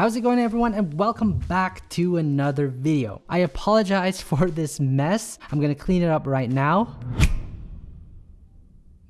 How's it going everyone and welcome back to another video. I apologize for this mess. I'm gonna clean it up right now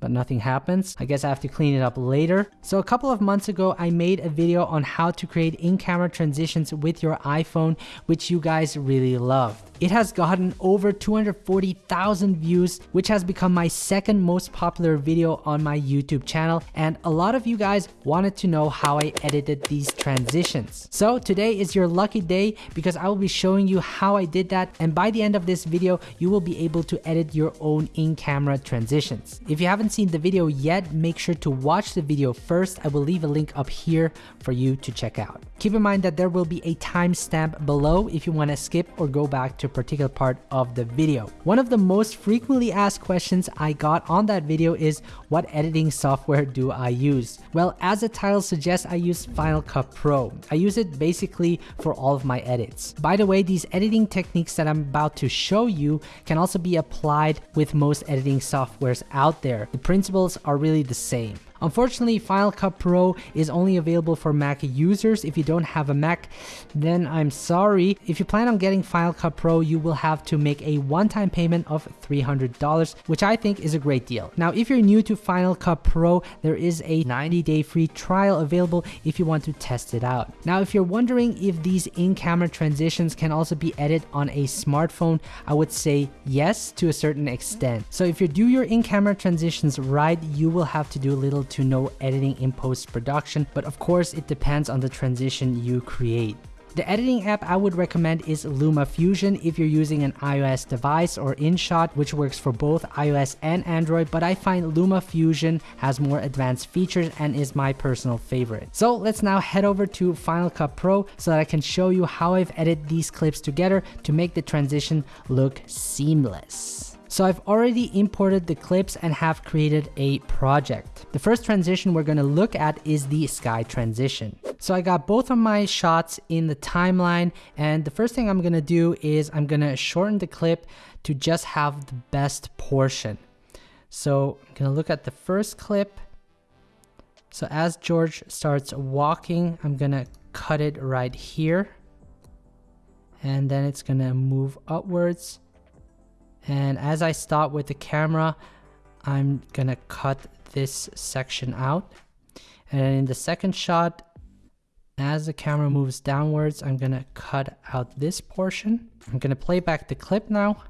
but nothing happens. I guess I have to clean it up later. So a couple of months ago, I made a video on how to create in-camera transitions with your iPhone, which you guys really loved. It has gotten over 240,000 views, which has become my second most popular video on my YouTube channel. And a lot of you guys wanted to know how I edited these transitions. So today is your lucky day because I will be showing you how I did that. And by the end of this video, you will be able to edit your own in-camera transitions. If you haven't seen the video yet, make sure to watch the video first. I will leave a link up here for you to check out. Keep in mind that there will be a timestamp below if you want to skip or go back to a particular part of the video. One of the most frequently asked questions I got on that video is what editing software do I use? Well, as the title suggests, I use Final Cut Pro. I use it basically for all of my edits. By the way, these editing techniques that I'm about to show you can also be applied with most editing softwares out there. The principles are really the same. Unfortunately, Final Cut Pro is only available for Mac users. If you don't have a Mac, then I'm sorry. If you plan on getting Final Cut Pro, you will have to make a one-time payment of $300, which I think is a great deal. Now, if you're new to Final Cut Pro, there is a 90-day free trial available if you want to test it out. Now, if you're wondering if these in-camera transitions can also be edited on a smartphone, I would say yes to a certain extent. So if you do your in-camera transitions right, you will have to do a little to no editing in post-production, but of course it depends on the transition you create. The editing app I would recommend is LumaFusion if you're using an iOS device or InShot which works for both iOS and Android but I find LumaFusion has more advanced features and is my personal favorite. So let's now head over to Final Cut Pro so that I can show you how I've edited these clips together to make the transition look seamless. So I've already imported the clips and have created a project. The first transition we're gonna look at is the sky transition. So I got both of my shots in the timeline and the first thing I'm gonna do is I'm gonna shorten the clip to just have the best portion. So I'm gonna look at the first clip. So as George starts walking, I'm gonna cut it right here. And then it's gonna move upwards and as I stop with the camera, I'm gonna cut this section out. And in the second shot, as the camera moves downwards, I'm gonna cut out this portion. I'm gonna play back the clip now.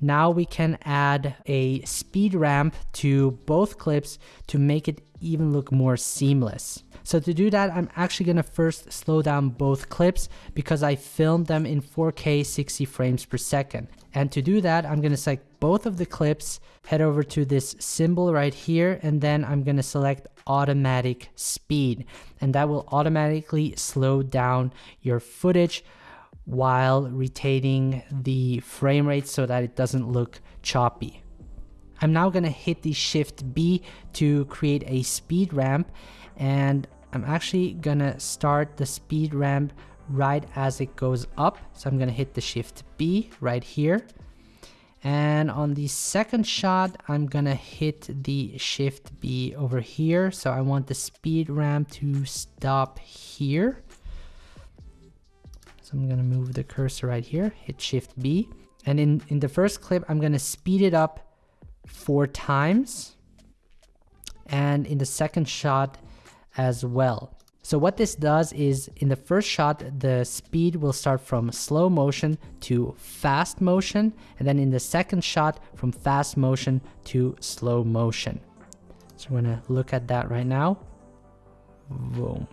Now we can add a speed ramp to both clips to make it even look more seamless. So to do that, I'm actually gonna first slow down both clips because I filmed them in 4K 60 frames per second. And to do that, I'm gonna select both of the clips, head over to this symbol right here, and then I'm gonna select automatic speed. And that will automatically slow down your footage while retaining the frame rate so that it doesn't look choppy. I'm now gonna hit the shift B to create a speed ramp and I'm actually gonna start the speed ramp right as it goes up. So I'm gonna hit the shift B right here. And on the second shot, I'm gonna hit the shift B over here. So I want the speed ramp to stop here. So I'm gonna move the cursor right here, hit shift B. And in, in the first clip, I'm gonna speed it up four times. And in the second shot as well. So what this does is in the first shot, the speed will start from slow motion to fast motion. And then in the second shot from fast motion to slow motion. So we're gonna look at that right now. Boom.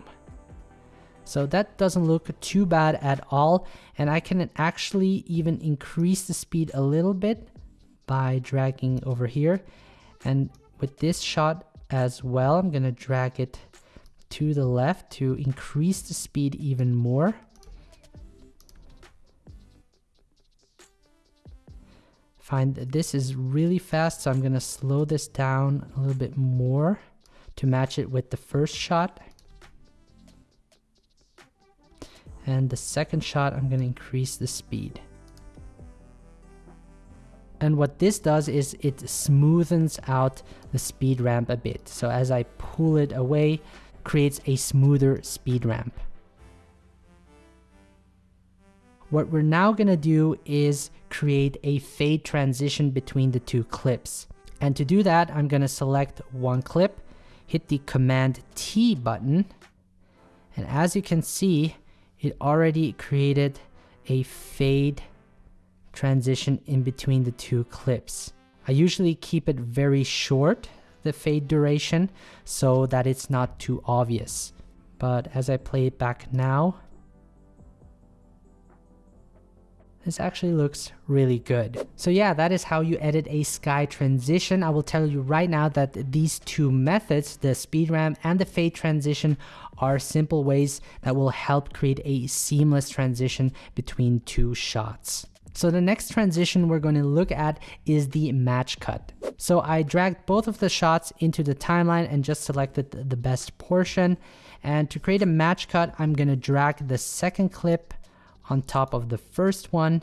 So that doesn't look too bad at all. And I can actually even increase the speed a little bit by dragging over here. And with this shot as well, I'm gonna drag it to the left to increase the speed even more. Find that this is really fast, so I'm gonna slow this down a little bit more to match it with the first shot. And the second shot, I'm gonna increase the speed. And what this does is it smoothens out the speed ramp a bit. So as I pull it away, creates a smoother speed ramp. What we're now gonna do is create a fade transition between the two clips. And to do that, I'm gonna select one clip, hit the Command T button, and as you can see, it already created a fade transition in between the two clips. I usually keep it very short, the fade duration, so that it's not too obvious. But as I play it back now, this actually looks really good. So yeah, that is how you edit a sky transition. I will tell you right now that these two methods, the speed ramp and the fade transition are simple ways that will help create a seamless transition between two shots. So the next transition we're going to look at is the match cut. So I dragged both of the shots into the timeline and just selected the best portion. And to create a match cut, I'm going to drag the second clip on top of the first one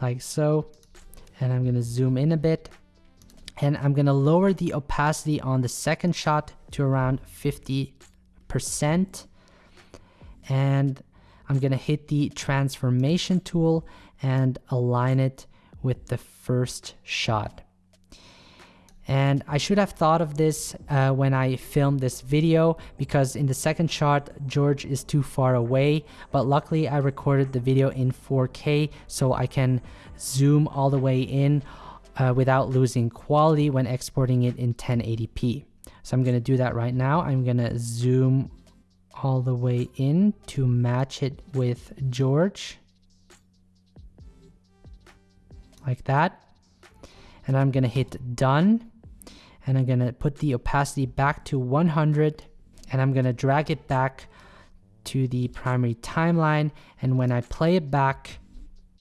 like so. And I'm going to zoom in a bit and I'm going to lower the opacity on the second shot to around 50%. And I'm to hit the transformation tool and align it with the first shot. And I should have thought of this uh, when I filmed this video because in the second shot, George is too far away. But luckily I recorded the video in 4K so I can zoom all the way in uh, without losing quality when exporting it in 1080p. So I'm gonna do that right now. I'm gonna zoom all the way in to match it with George like that. And I'm gonna hit done and I'm gonna put the opacity back to 100 and I'm gonna drag it back to the primary timeline and when I play it back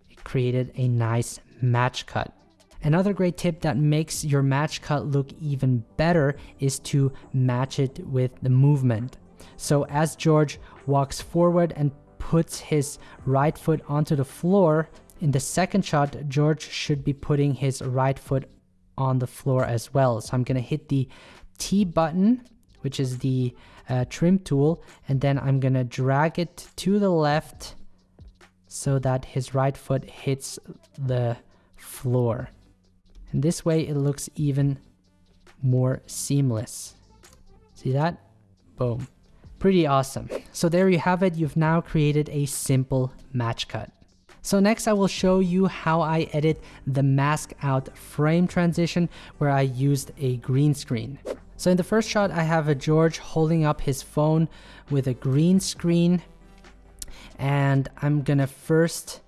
it created a nice match cut. Another great tip that makes your match cut look even better is to match it with the movement. So as George walks forward and puts his right foot onto the floor, in the second shot, George should be putting his right foot on the floor as well. So I'm gonna hit the T button, which is the uh, trim tool, and then I'm gonna drag it to the left so that his right foot hits the floor. And this way it looks even more seamless. See that? Boom. Pretty awesome. So there you have it. You've now created a simple match cut. So next I will show you how I edit the mask out frame transition where I used a green screen. So in the first shot I have a George holding up his phone with a green screen and I'm gonna first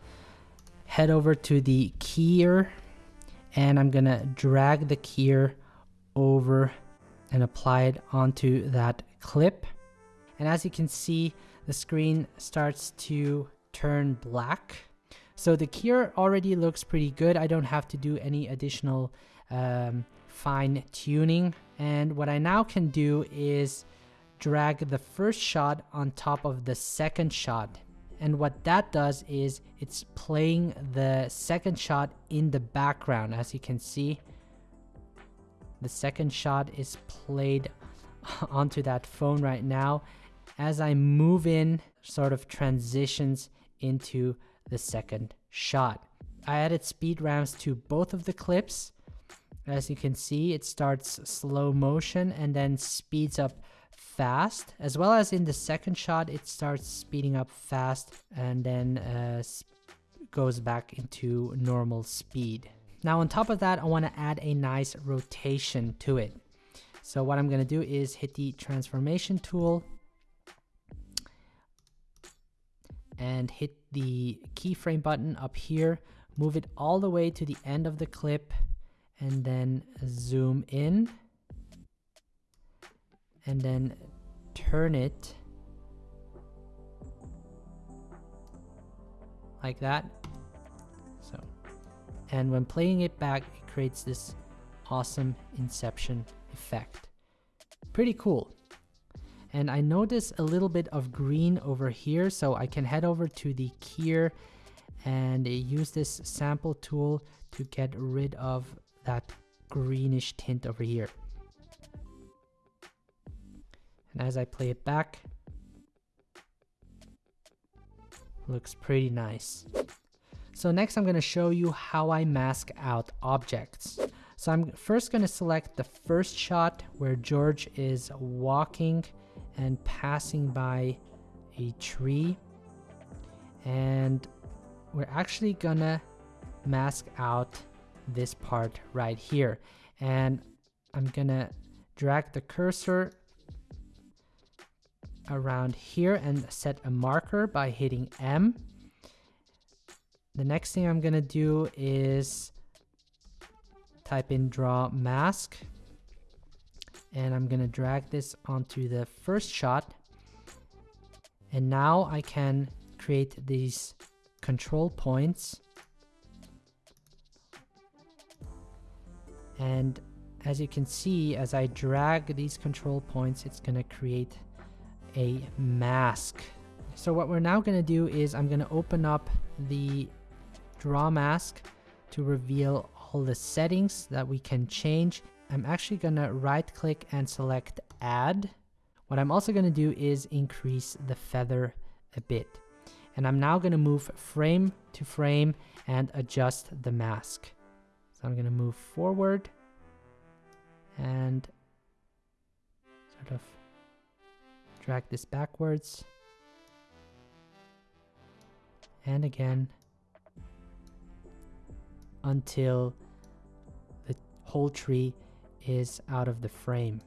head over to the keyer and I'm gonna drag the keyer over and apply it onto that clip. And as you can see, the screen starts to turn black. So the keyer already looks pretty good. I don't have to do any additional um, fine tuning. And what I now can do is drag the first shot on top of the second shot. And what that does is it's playing the second shot in the background. As you can see, the second shot is played onto that phone right now. As I move in, sort of transitions into the second shot. I added speed ramps to both of the clips. As you can see, it starts slow motion and then speeds up fast, as well as in the second shot, it starts speeding up fast and then uh, goes back into normal speed. Now on top of that, I want to add a nice rotation to it. So what I'm going to do is hit the transformation tool and hit the keyframe button up here, move it all the way to the end of the clip and then zoom in and then turn it like that. So, and when playing it back, it creates this awesome inception effect. Pretty cool and I notice a little bit of green over here so I can head over to the keyer and use this sample tool to get rid of that greenish tint over here. And as I play it back, looks pretty nice. So next I'm going to show you how I mask out objects. So I'm first going to select the first shot where George is walking and passing by a tree. And we're actually gonna mask out this part right here. And I'm gonna drag the cursor around here and set a marker by hitting M. The next thing I'm gonna do is type in draw mask and I'm gonna drag this onto the first shot. And now I can create these control points. And as you can see as I drag these control points it's gonna create a mask. So what we're now gonna do is I'm gonna open up the draw mask to reveal all the settings that we can change I'm actually gonna right click and select add. What I'm also gonna do is increase the feather a bit. And I'm now gonna move frame to frame and adjust the mask. So I'm gonna move forward and sort of drag this backwards. And again until the whole tree is out of the frame.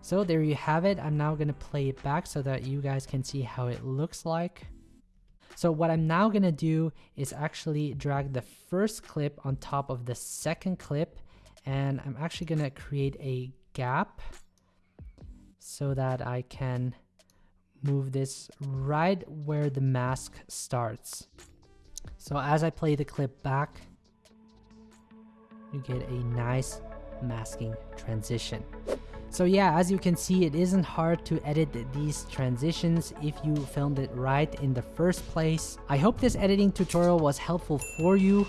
So there you have it. I'm now going to play it back so that you guys can see how it looks like. So what I'm now going to do is actually drag the first clip on top of the second clip and I'm actually going to create a gap so that I can move this right where the mask starts. So as I play the clip back, you get a nice masking transition. So yeah, as you can see, it isn't hard to edit these transitions if you filmed it right in the first place. I hope this editing tutorial was helpful for you.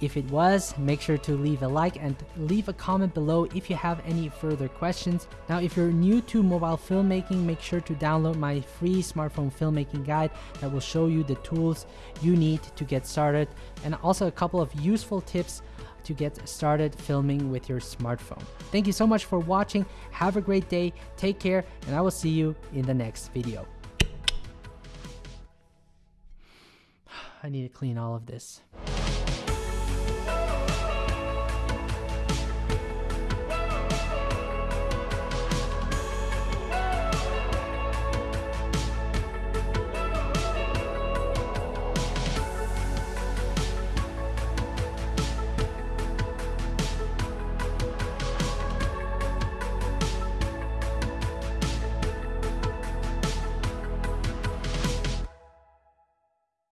If it was, make sure to leave a like and leave a comment below if you have any further questions. Now, if you're new to mobile filmmaking, make sure to download my free smartphone filmmaking guide that will show you the tools you need to get started and also a couple of useful tips to get started filming with your smartphone. Thank you so much for watching. Have a great day. Take care and I will see you in the next video. I need to clean all of this.